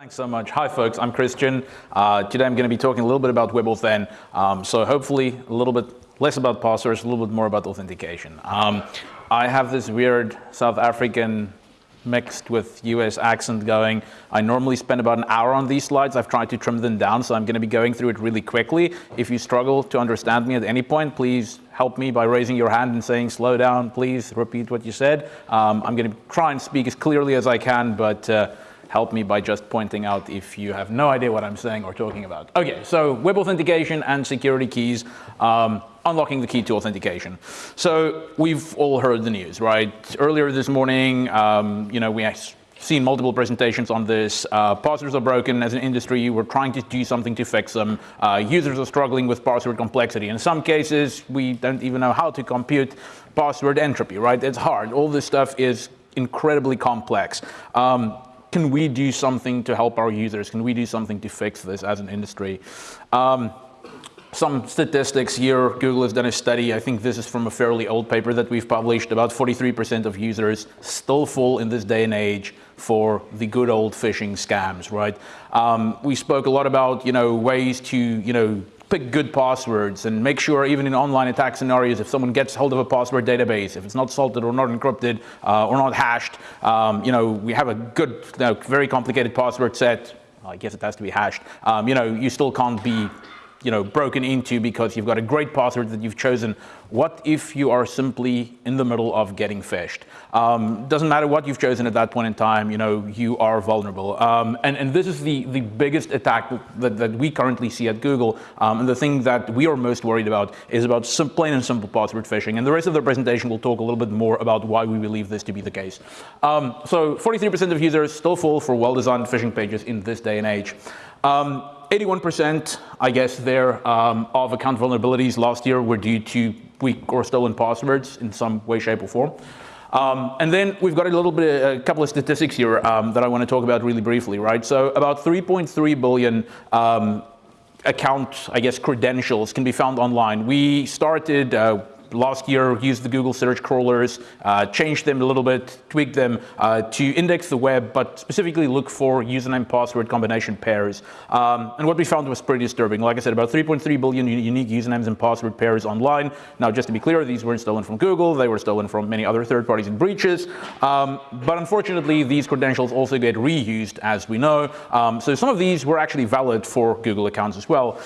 Thanks so much. Hi, folks. I'm Christian. Uh, today I'm going to be talking a little bit about WebAuthn. Um, so hopefully a little bit less about passwords, a little bit more about authentication. Um, I have this weird South African mixed with US accent going. I normally spend about an hour on these slides. I've tried to trim them down, so I'm going to be going through it really quickly. If you struggle to understand me at any point, please help me by raising your hand and saying, slow down, please repeat what you said. Um, I'm going to try and speak as clearly as I can, but uh, help me by just pointing out if you have no idea what I'm saying or talking about. Okay, so web authentication and security keys, um, unlocking the key to authentication. So we've all heard the news, right? Earlier this morning, um, you know, we seen multiple presentations on this. Uh, passwords are broken as an industry. We're trying to do something to fix them. Uh, users are struggling with password complexity. In some cases, we don't even know how to compute password entropy, right? It's hard. All this stuff is incredibly complex. Um, can we do something to help our users? Can we do something to fix this as an industry? Um, some statistics here, Google has done a study, I think this is from a fairly old paper that we've published, about 43% of users still fall in this day and age for the good old phishing scams, right? Um, we spoke a lot about, you know, ways to, you know, pick good passwords and make sure even in online attack scenarios, if someone gets hold of a password database, if it's not salted or not encrypted uh, or not hashed, um, you know, we have a good, you know, very complicated password set. I guess it has to be hashed. Um, you know, you still can't be you know, broken into because you've got a great password that you've chosen. What if you are simply in the middle of getting phished? Um, doesn't matter what you've chosen at that point in time, you know, you are vulnerable. Um, and, and this is the, the biggest attack that, that we currently see at Google. Um, and the thing that we are most worried about is about some plain and simple password phishing. And the rest of the presentation will talk a little bit more about why we believe this to be the case. Um, so 43% of users still fall for well-designed phishing pages in this day and age. Um, 81%, I guess, there um, of account vulnerabilities last year were due to weak or stolen passwords in some way, shape, or form. Um, and then we've got a little bit, a couple of statistics here um, that I want to talk about really briefly, right? So about 3.3 billion um, account, I guess, credentials can be found online. We started uh, last year used the Google search crawlers, uh, changed them a little bit, tweaked them uh, to index the web, but specifically look for username password combination pairs. Um, and what we found was pretty disturbing. Like I said, about 3.3 billion unique usernames and password pairs online. Now, just to be clear, these weren't stolen from Google. They were stolen from many other third parties in breaches. Um, but unfortunately, these credentials also get reused, as we know. Um, so some of these were actually valid for Google accounts as well.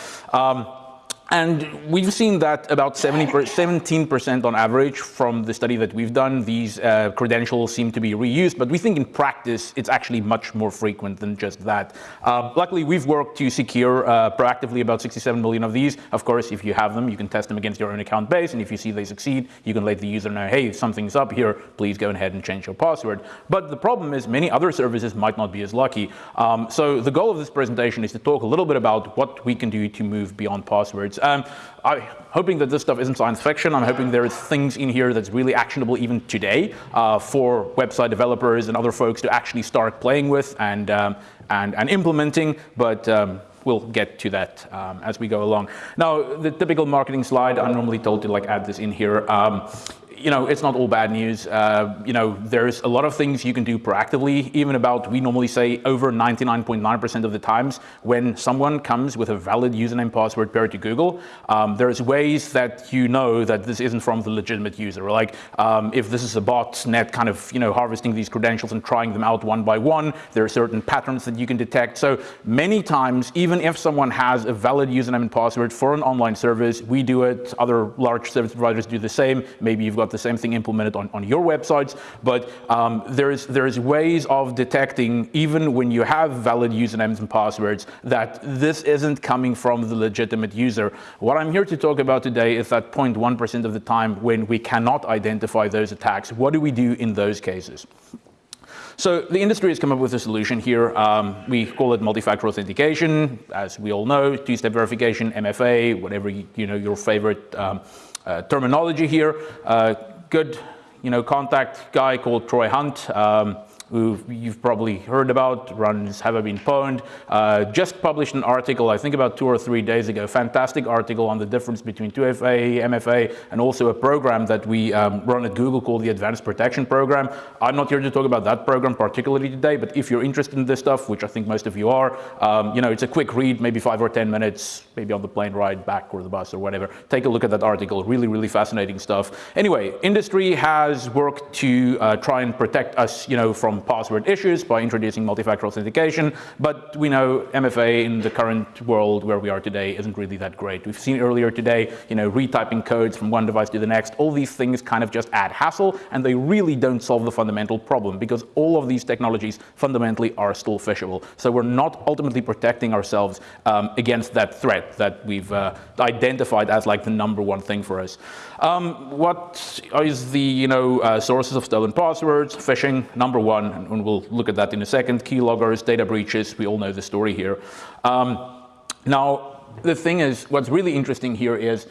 And we've seen that about 17% on average from the study that we've done, these uh, credentials seem to be reused, but we think in practice it's actually much more frequent than just that. Uh, luckily, we've worked to secure uh, proactively about 67 million of these. Of course, if you have them, you can test them against your own account base, and if you see they succeed, you can let the user know, hey, something's up here, please go ahead and change your password. But the problem is many other services might not be as lucky. Um, so the goal of this presentation is to talk a little bit about what we can do to move beyond passwords. Um, I'm hoping that this stuff isn't science fiction. I'm hoping there is things in here that's really actionable even today uh, for website developers and other folks to actually start playing with and, um, and, and implementing. But um, we'll get to that um, as we go along. Now, the typical marketing slide, I'm normally told to like add this in here. Um, you know, it's not all bad news. Uh, you know, there's a lot of things you can do proactively, even about, we normally say over 99.9% of the times when someone comes with a valid username password paired to Google, um, there's ways that you know that this isn't from the legitimate user. Like um, if this is a bot net kind of, you know, harvesting these credentials and trying them out one by one, there are certain patterns that you can detect. So many times, even if someone has a valid username and password for an online service, we do it, other large service providers do the same. Maybe you've got the same thing implemented on, on your websites, but um, there's, there's ways of detecting, even when you have valid usernames and passwords, that this isn't coming from the legitimate user. What I'm here to talk about today is that 0.1% of the time when we cannot identify those attacks. What do we do in those cases? So the industry has come up with a solution here. Um, we call it multi-factor authentication. As we all know, two-step verification, MFA, whatever you, you know your favorite um, uh, terminology here. Uh, good, you know, contact guy called Troy Hunt. Um, you've probably heard about, runs Have I Been uh, just published an article, I think about two or three days ago, fantastic article on the difference between 2FA, MFA, and also a program that we um, run at Google called the Advanced Protection Program. I'm not here to talk about that program particularly today, but if you're interested in this stuff, which I think most of you are, um, you know, it's a quick read, maybe five or 10 minutes, maybe on the plane ride back or the bus or whatever. Take a look at that article, really, really fascinating stuff. Anyway, industry has worked to uh, try and protect us, you know, from password issues by introducing multi-factor authentication, but we know MFA in the current world where we are today isn't really that great. We've seen earlier today, you know, retyping codes from one device to the next, all these things kind of just add hassle and they really don't solve the fundamental problem because all of these technologies fundamentally are still phishable. So we're not ultimately protecting ourselves um, against that threat that we've uh, identified as like the number one thing for us. Um, what is the you know uh, sources of stolen passwords? Phishing, number one, and we'll look at that in a second. Keyloggers, data breaches, we all know the story here. Um, now, the thing is, what's really interesting here is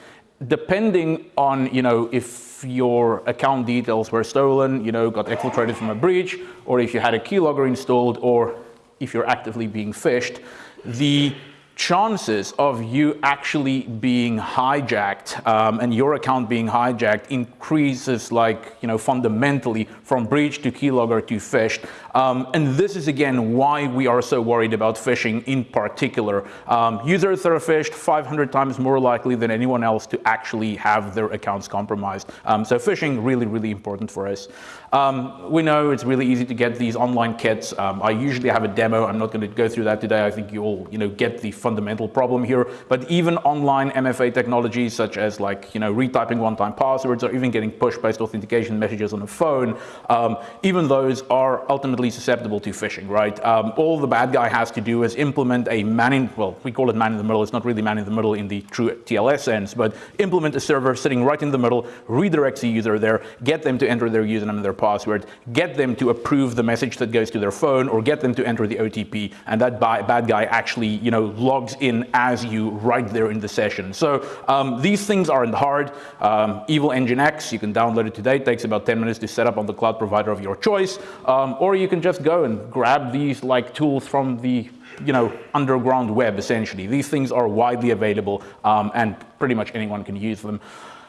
depending on, you know, if your account details were stolen, you know, got exfiltrated from a breach, or if you had a keylogger installed, or if you're actively being phished, the chances of you actually being hijacked um, and your account being hijacked increases like, you know, fundamentally from breach to keylogger to phished. Um, and this is again why we are so worried about phishing in particular. Um, users that are phished 500 times more likely than anyone else to actually have their accounts compromised. Um, so phishing really, really important for us. Um, we know it's really easy to get these online kits. Um, I usually have a demo. I'm not going to go through that today. I think you all, you know, get the fundamental problem here. But even online MFA technologies such as like, you know, retyping one-time passwords or even getting push-based authentication messages on a phone, um, even those are ultimately susceptible to phishing, right? Um, all the bad guy has to do is implement a man in, well, we call it man in the middle. It's not really man in the middle in the true TLS sense, but implement a server sitting right in the middle, redirects the user there, get them to enter their username and their password, get them to approve the message that goes to their phone or get them to enter the OTP and that bad guy actually you know, logs in as you right there in the session. So um, these things aren't hard. Um, Evilginx, you can download it today. It takes about 10 minutes to set up on the cloud provider of your choice. Um, or you can just go and grab these like tools from the you know, underground web essentially. These things are widely available um, and pretty much anyone can use them.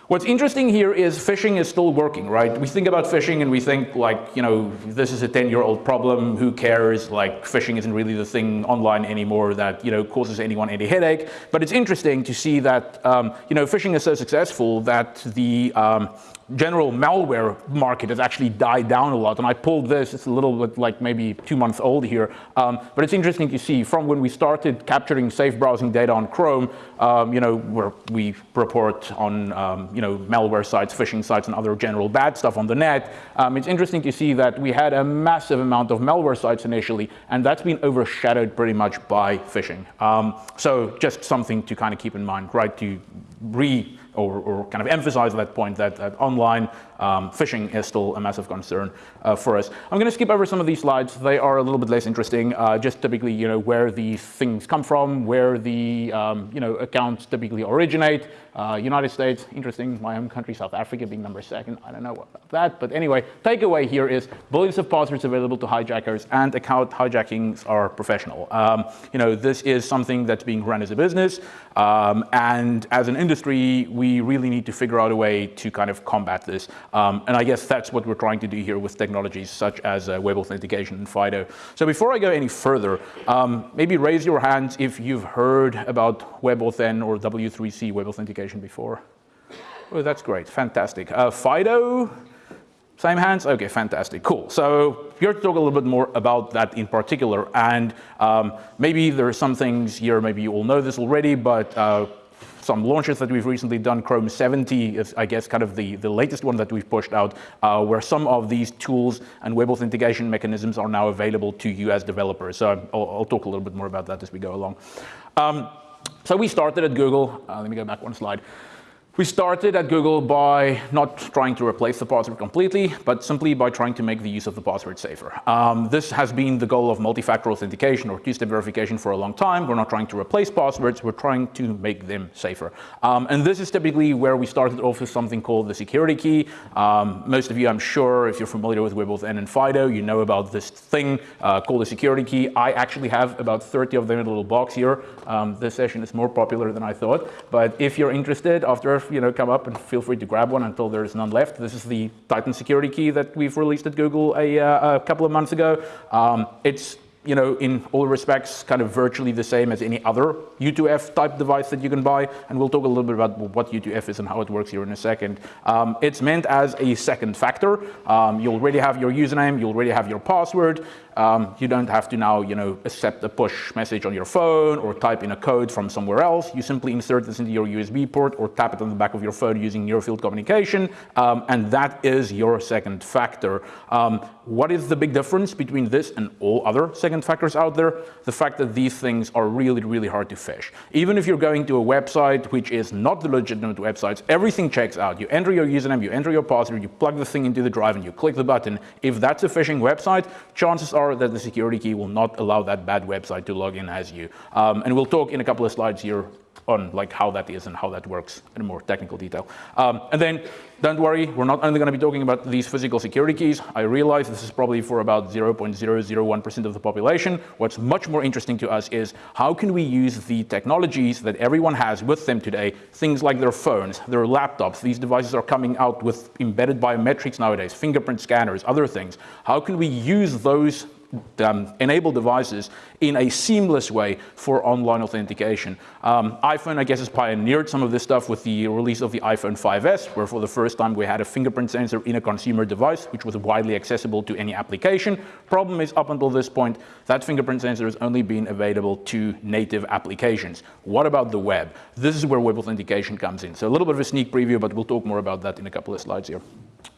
What's interesting here is phishing is still working, right? We think about phishing and we think like, you know, this is a 10-year-old problem, who cares? Like phishing isn't really the thing online anymore that, you know, causes anyone any headache. But it's interesting to see that, um, you know, phishing is so successful that the, um, general malware market has actually died down a lot. And I pulled this, it's a little bit like maybe two months old here. Um, but it's interesting to see from when we started capturing safe browsing data on Chrome, um, you know, where we report on, um, you know, malware sites, phishing sites, and other general bad stuff on the net. Um, it's interesting to see that we had a massive amount of malware sites initially, and that's been overshadowed pretty much by phishing. Um, so just something to kind of keep in mind, right? To re or, or, kind of emphasize that point that, that online um, phishing is still a massive concern uh, for us. I'm going to skip over some of these slides. They are a little bit less interesting, uh, just typically, you know, where these things come from, where the, um, you know, accounts typically originate. Uh, United States, interesting, my home country, South Africa being number second. I don't know about that, but anyway, takeaway here is billions of passwords available to hijackers and account hijackings are professional. Um, you know, this is something that's being run as a business, um, and as an industry, we really need to figure out a way to kind of combat this. Um, and I guess that's what we're trying to do here with technologies such as uh, web authentication and FIDO. So before I go any further, um, maybe raise your hands if you've heard about WebAuthn or W3C web authentication before. Oh, that's great, fantastic. Uh, FIDO, same hands? Okay, fantastic, cool. So here to talk a little bit more about that in particular. And um, maybe there are some things here, maybe you all know this already, but uh, some launches that we've recently done. Chrome 70 is, I guess, kind of the, the latest one that we've pushed out, uh, where some of these tools and web authentication mechanisms are now available to you as developers. So I'll, I'll talk a little bit more about that as we go along. Um, so we started at Google. Uh, let me go back one slide. We started at Google by not trying to replace the password completely, but simply by trying to make the use of the password safer. Um, this has been the goal of multi-factor authentication or two-step verification for a long time. We're not trying to replace passwords, we're trying to make them safer. Um, and this is typically where we started off with something called the security key. Um, most of you, I'm sure, if you're familiar with WebAuthn and FIDO, you know about this thing uh, called the security key. I actually have about 30 of them in a little box here. Um, this session is more popular than I thought, but if you're interested, after you know, come up and feel free to grab one until there's none left. This is the Titan security key that we've released at Google a, uh, a couple of months ago. Um, it's you know, in all respects, kind of virtually the same as any other U2F type device that you can buy. And we'll talk a little bit about what U2F is and how it works here in a second. Um, it's meant as a second factor. Um, you already have your username, you already have your password. Um, you don't have to now, you know, accept a push message on your phone or type in a code from somewhere else. You simply insert this into your USB port or tap it on the back of your phone using near field communication. Um, and that is your second factor. Um, what is the big difference between this and all other second factors out there? The fact that these things are really, really hard to phish. Even if you're going to a website which is not the legitimate websites, everything checks out. You enter your username, you enter your password, you plug the thing into the drive and you click the button. If that's a phishing website, chances are that the security key will not allow that bad website to log in as you. Um, and we'll talk in a couple of slides here on like how that is and how that works in more technical detail. Um, and then don't worry, we're not only going to be talking about these physical security keys. I realize this is probably for about 0.001% of the population. What's much more interesting to us is how can we use the technologies that everyone has with them today, things like their phones, their laptops. These devices are coming out with embedded biometrics nowadays, fingerprint scanners, other things. How can we use those um, enable devices in a seamless way for online authentication. Um, iPhone, I guess, has pioneered some of this stuff with the release of the iPhone 5S, where for the first time we had a fingerprint sensor in a consumer device, which was widely accessible to any application. Problem is, up until this point, that fingerprint sensor has only been available to native applications. What about the web? This is where web authentication comes in. So a little bit of a sneak preview, but we'll talk more about that in a couple of slides here.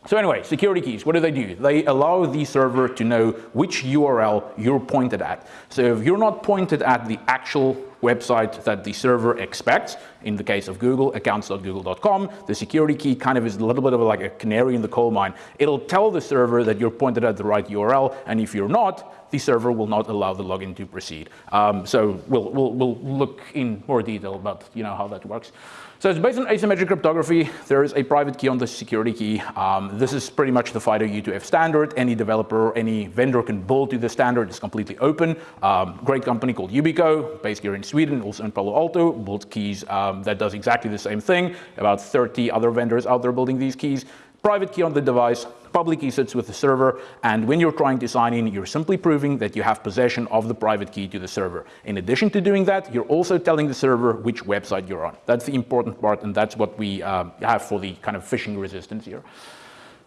So anyway, security keys, what do they do? They allow the server to know which URL you're pointed at. So you're not pointed at the actual website that the server expects, in the case of Google, accounts.google.com, the security key kind of is a little bit of like a canary in the coal mine. It'll tell the server that you're pointed at the right URL, and if you're not, the server will not allow the login to proceed. Um, so we'll, we'll, we'll look in more detail about you know, how that works. So it's based on asymmetric cryptography. There is a private key on the security key. Um, this is pretty much the FIDO U2F standard. Any developer, or any vendor can build to the standard. It's completely open. Um, great company called Yubico, based here in Sweden, also in Palo Alto, builds keys um, that does exactly the same thing. About 30 other vendors out there building these keys. Private key on the device, public key sits with the server, and when you're trying to sign in, you're simply proving that you have possession of the private key to the server. In addition to doing that, you're also telling the server which website you're on. That's the important part, and that's what we uh, have for the kind of phishing resistance here.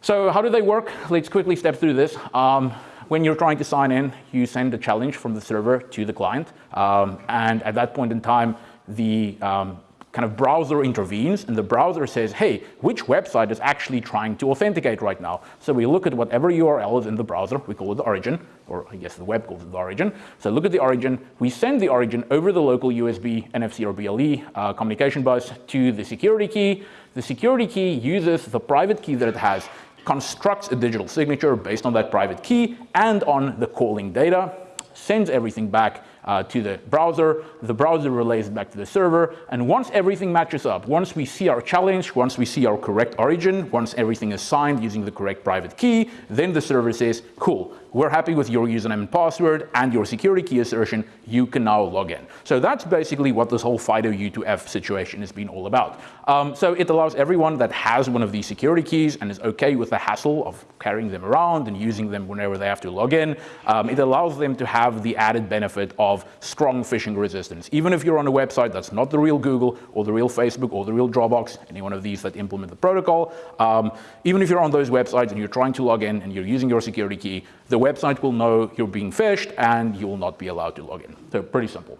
So how do they work? Let's quickly step through this. Um, when you're trying to sign in, you send a challenge from the server to the client. Um, and at that point in time, the um, kind of browser intervenes and the browser says, hey, which website is actually trying to authenticate right now? So we look at whatever URL is in the browser, we call it the origin, or I guess the web calls it the origin. So look at the origin, we send the origin over the local USB, NFC or BLE uh, communication bus to the security key. The security key uses the private key that it has, constructs a digital signature based on that private key and on the calling data, sends everything back uh, to the browser, the browser relays it back to the server, and once everything matches up, once we see our challenge, once we see our correct origin, once everything is signed using the correct private key, then the server says, cool, we're happy with your username and password and your security key assertion, you can now log in. So that's basically what this whole FIDO U2F situation has been all about. Um, so it allows everyone that has one of these security keys and is okay with the hassle of carrying them around and using them whenever they have to log in, um, it allows them to have the added benefit of strong phishing resistance. Even if you're on a website that's not the real Google or the real Facebook or the real Dropbox, any one of these that implement the protocol, um, even if you're on those websites and you're trying to log in and you're using your security key, the website will know you're being phished and you will not be allowed to log in. So pretty simple.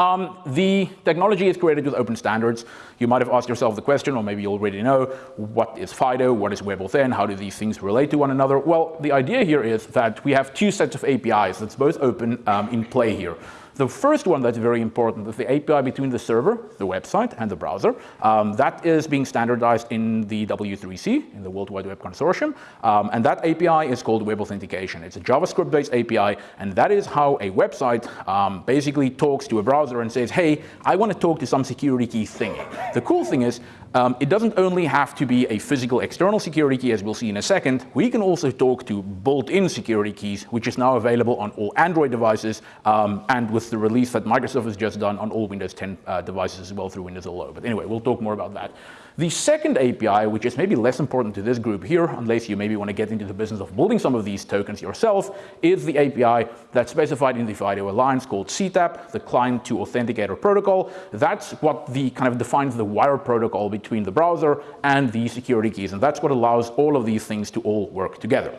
Um, the technology is created with open standards. You might have asked yourself the question, or maybe you already know, what is FIDO, what is WebAuthn, how do these things relate to one another? Well, the idea here is that we have two sets of APIs that's both open um, in play here. The first one that's very important is the API between the server, the website, and the browser. Um, that is being standardized in the W3C, in the World Wide Web Consortium. Um, and that API is called Web Authentication. It's a JavaScript-based API, and that is how a website um, basically talks to a browser and says, hey, I want to talk to some security key thingy. The cool thing is, um, it doesn't only have to be a physical external security key, as we'll see in a second. We can also talk to built-in security keys, which is now available on all Android devices, um, and with the release that Microsoft has just done on all Windows 10 uh, devices as well through Windows 11. But anyway, we'll talk more about that. The second API, which is maybe less important to this group here, unless you maybe want to get into the business of building some of these tokens yourself, is the API that's specified in the FIDO Alliance called CTAP, the Client to Authenticator Protocol. That's what the kind of defines the wire protocol between the browser and the security keys, and that's what allows all of these things to all work together.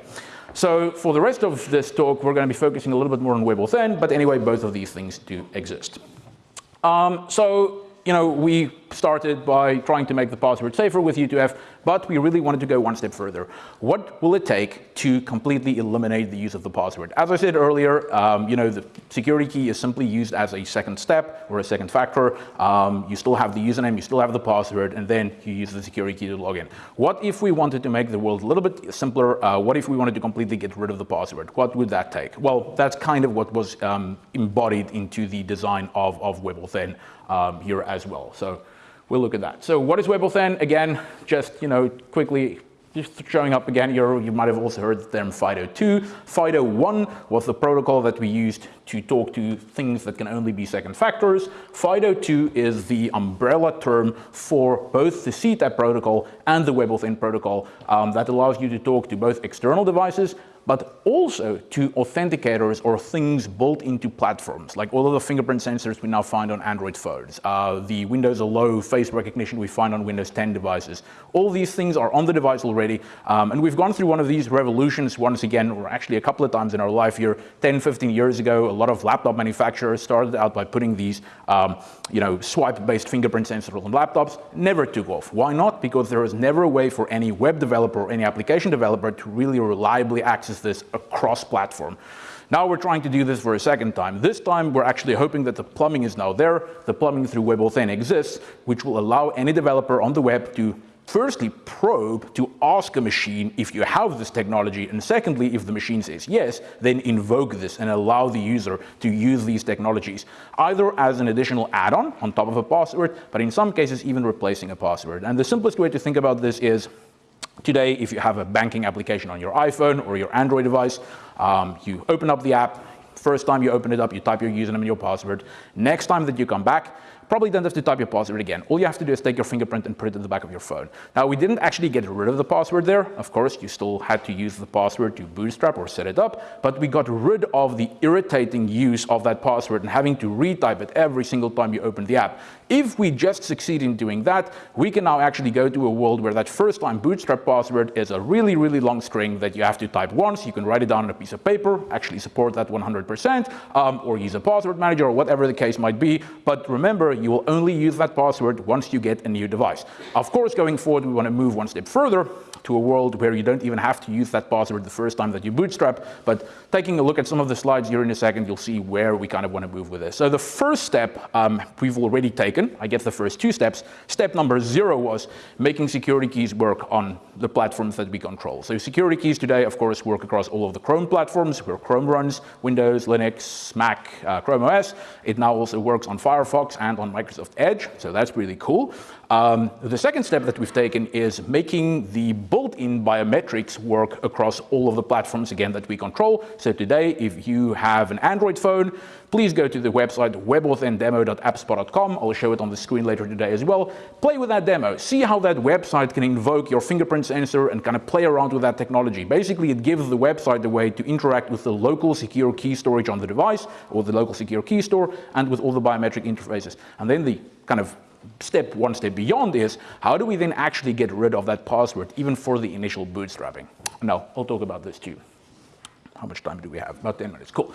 So for the rest of this talk, we're going to be focusing a little bit more on WebAuthn, but anyway, both of these things do exist. Um, so you know, we started by trying to make the password safer with U2F, but we really wanted to go one step further. What will it take to completely eliminate the use of the password? As I said earlier, um, you know, the security key is simply used as a second step or a second factor. Um, you still have the username, you still have the password, and then you use the security key to log in. What if we wanted to make the world a little bit simpler? Uh, what if we wanted to completely get rid of the password? What would that take? Well, that's kind of what was um, embodied into the design of, of WebAuthn um, here as well. So we'll look at that. So what is WebAuthn? Again, just you know quickly just showing up again you might have also heard the term FIDO2. FIDO1 was the protocol that we used to talk to things that can only be second factors. FIDO2 is the umbrella term for both the CTAP protocol and the WebAuthn protocol um, that allows you to talk to both external devices but also to authenticators or things built into platforms, like all of the fingerprint sensors we now find on Android phones, uh, the Windows Hello face recognition we find on Windows 10 devices. All these things are on the device already, um, and we've gone through one of these revolutions once again, or actually a couple of times in our life here. 10, 15 years ago, a lot of laptop manufacturers started out by putting these um, you know, swipe-based fingerprint sensors on laptops, never took off. Why not? Because there was never a way for any web developer or any application developer to really reliably access access this across platform. Now we're trying to do this for a second time. This time we're actually hoping that the plumbing is now there. The plumbing through WebAuthn exists, which will allow any developer on the web to firstly probe to ask a machine if you have this technology, and secondly, if the machine says yes, then invoke this and allow the user to use these technologies, either as an additional add-on on top of a password, but in some cases even replacing a password. And the simplest way to think about this is Today, if you have a banking application on your iPhone or your Android device, um, you open up the app, first time you open it up, you type your username and your password. Next time that you come back, probably don't have to type your password again. All you have to do is take your fingerprint and put it in the back of your phone. Now, we didn't actually get rid of the password there. Of course, you still had to use the password to bootstrap or set it up, but we got rid of the irritating use of that password and having to retype it every single time you open the app. If we just succeed in doing that, we can now actually go to a world where that first time bootstrap password is a really, really long string that you have to type once. You can write it down on a piece of paper, actually support that 100%, um, or use a password manager or whatever the case might be. But remember, you will only use that password once you get a new device. Of course, going forward, we want to move one step further to a world where you don't even have to use that password the first time that you bootstrap. But taking a look at some of the slides here in a second, you'll see where we kind of want to move with this. So the first step um, we've already taken. I guess the first two steps. Step number zero was making security keys work on the platforms that we control. So security keys today, of course, work across all of the Chrome platforms where Chrome runs, Windows, Linux, Mac, uh, Chrome OS. It now also works on Firefox and on Microsoft Edge. So that's really cool. Um, the second step that we've taken is making the built-in biometrics work across all of the platforms, again, that we control. So today, if you have an Android phone, please go to the website webauthndemo.appspot.com. I'll show it on the screen later today as well. Play with that demo. See how that website can invoke your fingerprint sensor and kind of play around with that technology. Basically, it gives the website a way to interact with the local secure key storage on the device or the local secure key store and with all the biometric interfaces. And then the kind of step one step beyond is how do we then actually get rid of that password even for the initial bootstrapping? Now, I'll talk about this too. How much time do we have? About 10 minutes, cool.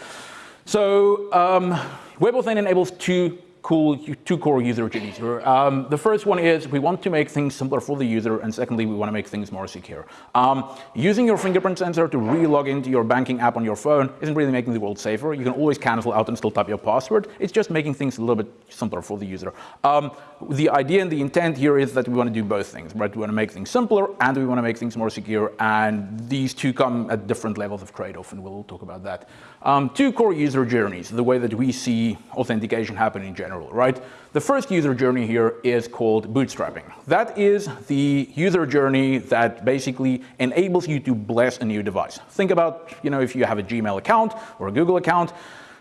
So um, WebAuthn enables two cool two core user journeys. Um, the first one is we want to make things simpler for the user, and secondly, we want to make things more secure. Um, using your fingerprint sensor to re-log into your banking app on your phone isn't really making the world safer. You can always cancel out and still type your password. It's just making things a little bit simpler for the user. Um, the idea and the intent here is that we want to do both things, right? We want to make things simpler and we want to make things more secure, and these two come at different levels of trade-off, and we'll talk about that. Um, two core user journeys, the way that we see authentication happen in general, right? The first user journey here is called bootstrapping. That is the user journey that basically enables you to bless a new device. Think about, you know, if you have a Gmail account or a Google account,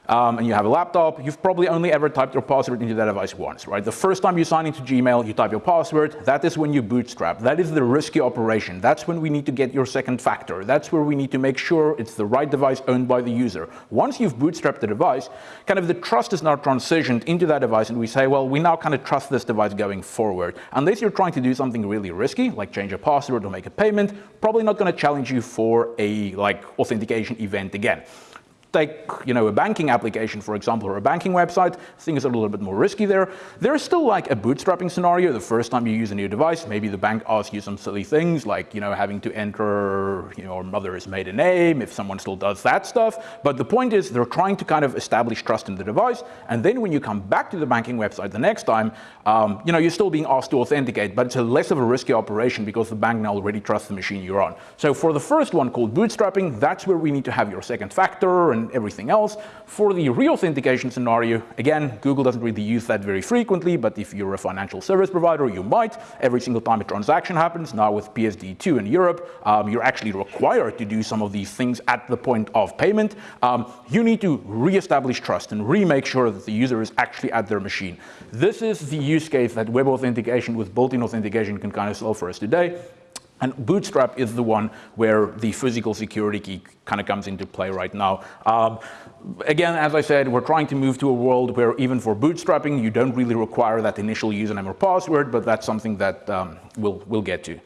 um, and you have a laptop, you've probably only ever typed your password into that device once, right? The first time you sign into Gmail, you type your password, that is when you bootstrap. That is the risky operation. That's when we need to get your second factor. That's where we need to make sure it's the right device owned by the user. Once you've bootstrapped the device, kind of the trust is now transitioned into that device and we say, well, we now kind of trust this device going forward. Unless you're trying to do something really risky, like change a password or make a payment, probably not going to challenge you for a like authentication event again take you know, a banking application, for example, or a banking website, things are a little bit more risky there. There's still like a bootstrapping scenario. The first time you use a new device, maybe the bank asks you some silly things like you know, having to enter you know, your mother's maiden name, if someone still does that stuff. But the point is they're trying to kind of establish trust in the device. And then when you come back to the banking website the next time, um, you know, you're still being asked to authenticate, but it's a less of a risky operation because the bank now already trusts the machine you're on. So for the first one called bootstrapping, that's where we need to have your second factor and everything else. For the re-authentication scenario, again, Google doesn't really use that very frequently, but if you're a financial service provider, you might. Every single time a transaction happens, now with PSD2 in Europe, um, you're actually required to do some of these things at the point of payment. Um, you need to re-establish trust and re-make sure that the user is actually at their machine. This is the use case that web authentication with built-in authentication can kind of solve for us today. And Bootstrap is the one where the physical security key kind of comes into play right now. Um, again, as I said, we're trying to move to a world where even for bootstrapping, you don't really require that initial username or password, but that's something that um, we'll, we'll get to.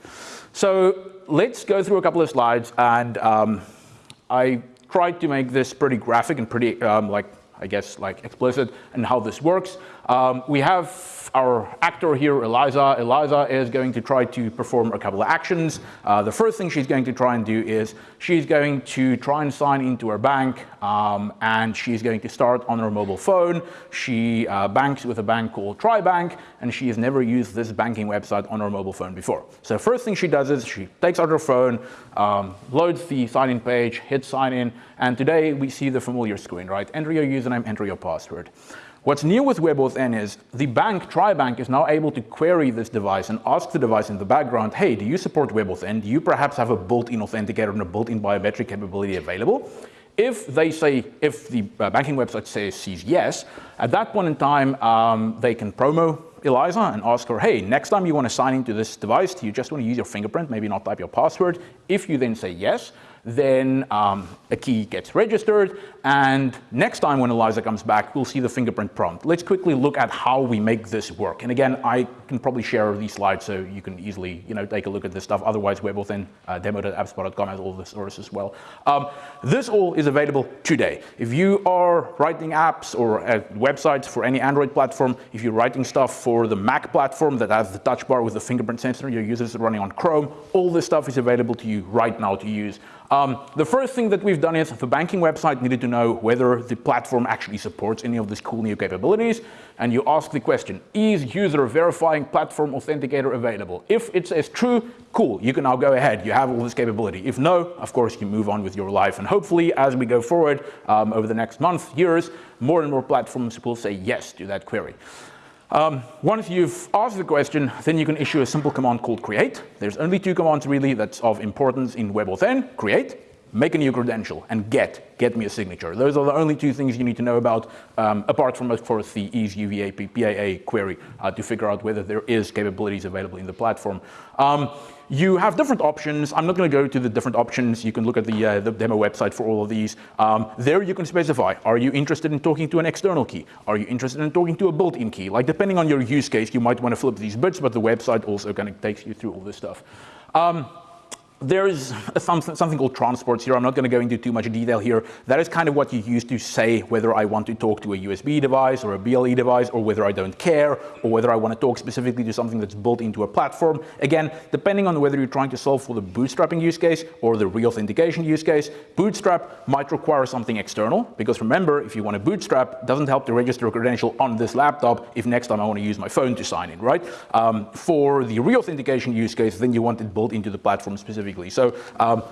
So let's go through a couple of slides. And um, I tried to make this pretty graphic and pretty, um, like, I guess, like explicit and how this works. Um, we have our actor here, Eliza. Eliza is going to try to perform a couple of actions. Uh, the first thing she's going to try and do is she's going to try and sign into her bank um, and she's going to start on her mobile phone. She uh, banks with a bank called TriBank and she has never used this banking website on her mobile phone before. So first thing she does is she takes out her phone, um, loads the sign-in page, hits sign in, and today we see the familiar screen, right? Enter your username, enter your password. What's new with WebAuthn is the bank, TriBank, is now able to query this device and ask the device in the background, hey, do you support WebAuthn? Do you perhaps have a built-in authenticator and a built-in biometric capability available? If they say, if the uh, banking website says sees yes, at that point in time, um, they can promo Eliza and ask her, hey, next time you want to sign into this device, do you just want to use your fingerprint, maybe not type your password? If you then say yes, then um, a key gets registered, and next time when Eliza comes back, we'll see the fingerprint prompt. Let's quickly look at how we make this work. And again, I can probably share these slides so you can easily you know, take a look at this stuff. Otherwise, we're WebAuthn uh, demo.appspot.com has all this source as well. Um, this all is available today. If you are writing apps or uh, websites for any Android platform, if you're writing stuff for the Mac platform that has the touch bar with the fingerprint sensor, your users are running on Chrome, all this stuff is available to you right now to use. Um, the first thing that we've done is the banking website needed to know whether the platform actually supports any of these cool new capabilities. And you ask the question, is user verifying platform authenticator available? If it says true, cool, you can now go ahead. You have all this capability. If no, of course, you move on with your life. And hopefully, as we go forward um, over the next month, years, more and more platforms will say yes to that query. Um, once you've asked the question, then you can issue a simple command called create. There's only two commands really that's of importance in WebAuthn, create, make a new credential, and get, get me a signature. Those are the only two things you need to know about, um, apart from, of course, the isUVPAA query uh, to figure out whether there is capabilities available in the platform. Um, you have different options. I'm not going to go to the different options. You can look at the, uh, the demo website for all of these. Um, there you can specify, are you interested in talking to an external key? Are you interested in talking to a built-in key? Like depending on your use case, you might want to flip these bits, but the website also kind of takes you through all this stuff. Um, there's something, something called transports here. I'm not going to go into too much detail here. That is kind of what you use to say whether I want to talk to a USB device or a BLE device or whether I don't care or whether I want to talk specifically to something that's built into a platform. Again, depending on whether you're trying to solve for the bootstrapping use case or the re-authentication use case, bootstrap might require something external because remember, if you want to bootstrap, it doesn't help to register a credential on this laptop if next time I want to use my phone to sign in, right? Um, for the re-authentication use case, then you want it built into the platform specifically specifically. So um,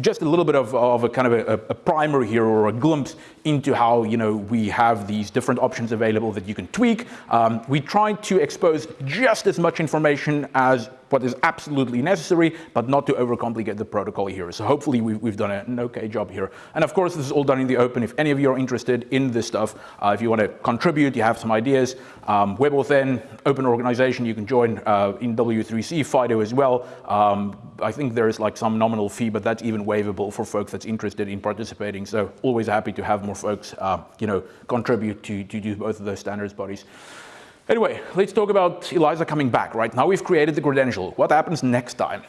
just a little bit of, of a kind of a, a, primer here or a glimpse into how you know we have these different options available that you can tweak. Um, we try to expose just as much information as what is absolutely necessary, but not to overcomplicate the protocol here. So hopefully we've, we've done an okay job here. And of course, this is all done in the open. If any of you are interested in this stuff, uh, if you want to contribute, you have some ideas, um, WebAuthn, open organization, you can join uh, in W3C, FIDO as well. Um, I think there is like some nominal fee, but that's even waivable for folks that's interested in participating. So always happy to have more folks, uh, you know, contribute to, to do both of those standards bodies. Anyway, let's talk about Eliza coming back, right? Now we've created the credential. What happens next time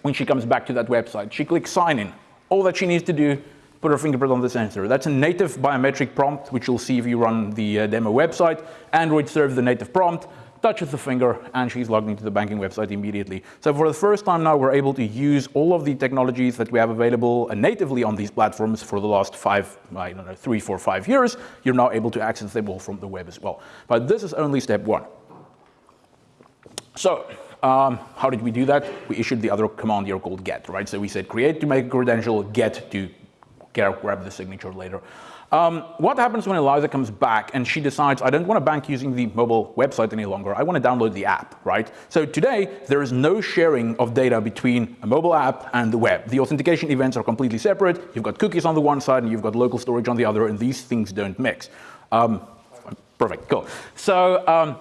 when she comes back to that website? She clicks sign in. All that she needs to do, put her fingerprint on the sensor. That's a native biometric prompt, which you'll see if you run the uh, demo website. Android serves the native prompt touches the finger, and she's logged into the banking website immediately. So for the first time now, we're able to use all of the technologies that we have available natively on these platforms for the last five, I don't know, three, four, five years. You're now able to access them all from the web as well. But this is only step one. So um, how did we do that? We issued the other command here called get, right? So we said create to make a credential, get to grab the signature later. Um, what happens when Eliza comes back and she decides, I don't want to bank using the mobile website any longer, I want to download the app, right? So today, there is no sharing of data between a mobile app and the web. The authentication events are completely separate. You've got cookies on the one side and you've got local storage on the other, and these things don't mix. Um, perfect, cool. So um,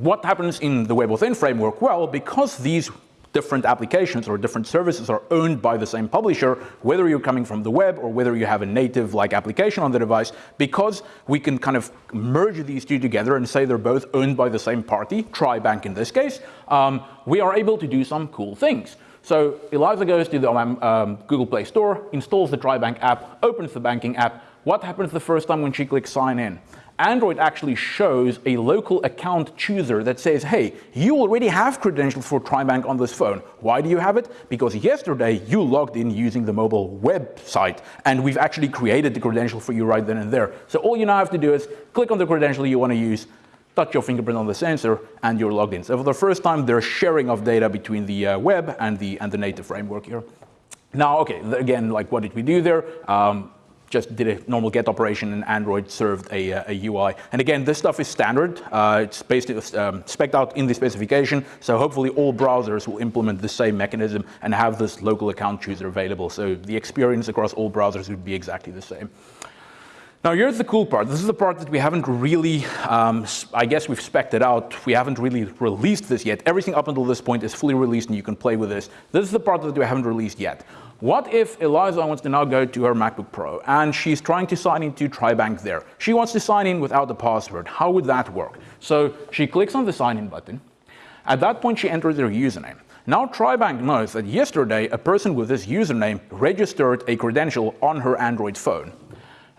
what happens in the WebAuthn framework? Well, because these different applications or different services are owned by the same publisher, whether you're coming from the web or whether you have a native like application on the device, because we can kind of merge these two together and say they're both owned by the same party, TriBank in this case, um, we are able to do some cool things. So Eliza goes to the um, um Google Play Store, installs the TriBank app, opens the banking app. What happens the first time when she clicks sign in? Android actually shows a local account chooser that says, hey, you already have credentials for TriBank on this phone. Why do you have it? Because yesterday you logged in using the mobile website and we've actually created the credential for you right then and there. So all you now have to do is click on the credential you want to use, touch your fingerprint on the sensor and you're logged in. So for the first time there's sharing of data between the uh, web and the, and the native framework here. Now, okay, again, like what did we do there? Um, just did a normal get operation and Android served a, uh, a UI. And again, this stuff is standard. Uh, it's based, um, spec'd out in the specification. So hopefully all browsers will implement the same mechanism and have this local account chooser available. So the experience across all browsers would be exactly the same. Now here's the cool part. This is the part that we haven't really, um, I guess we've specced it out. We haven't really released this yet. Everything up until this point is fully released and you can play with this. This is the part that we haven't released yet. What if Eliza wants to now go to her MacBook Pro and she's trying to sign into TriBank there? She wants to sign in without the password. How would that work? So she clicks on the sign in button. At that point, she enters her username. Now TriBank knows that yesterday a person with this username registered a credential on her Android phone.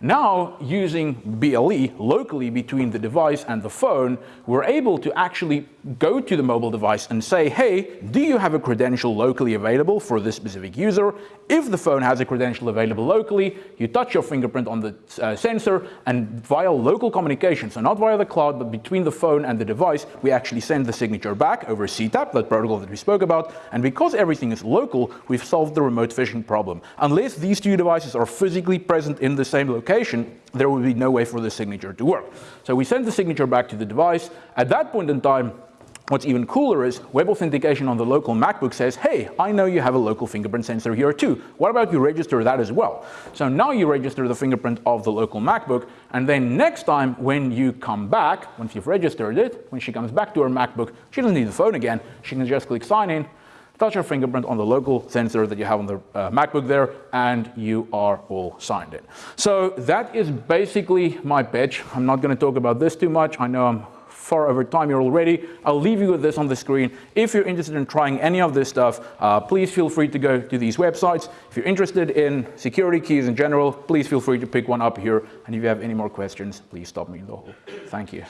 Now, using BLE locally between the device and the phone, we're able to actually go to the mobile device and say, hey, do you have a credential locally available for this specific user? If the phone has a credential available locally, you touch your fingerprint on the uh, sensor and via local communication, so not via the cloud, but between the phone and the device, we actually send the signature back over CTAP, that protocol that we spoke about. And because everything is local, we've solved the remote phishing problem. Unless these two devices are physically present in the same location, there would be no way for the signature to work. So we send the signature back to the device. At that point in time, What's even cooler is web authentication on the local MacBook says, hey, I know you have a local fingerprint sensor here too. What about you register that as well? So now you register the fingerprint of the local MacBook, and then next time when you come back, once you've registered it, when she comes back to her MacBook, she doesn't need the phone again. She can just click sign in, touch your fingerprint on the local sensor that you have on the uh, MacBook there, and you are all signed in. So that is basically my pitch. I'm not going to talk about this too much. I know I'm far over time here already. I'll leave you with this on the screen. If you're interested in trying any of this stuff, uh, please feel free to go to these websites. If you're interested in security keys in general, please feel free to pick one up here. And if you have any more questions, please stop me in the hall. Thank you.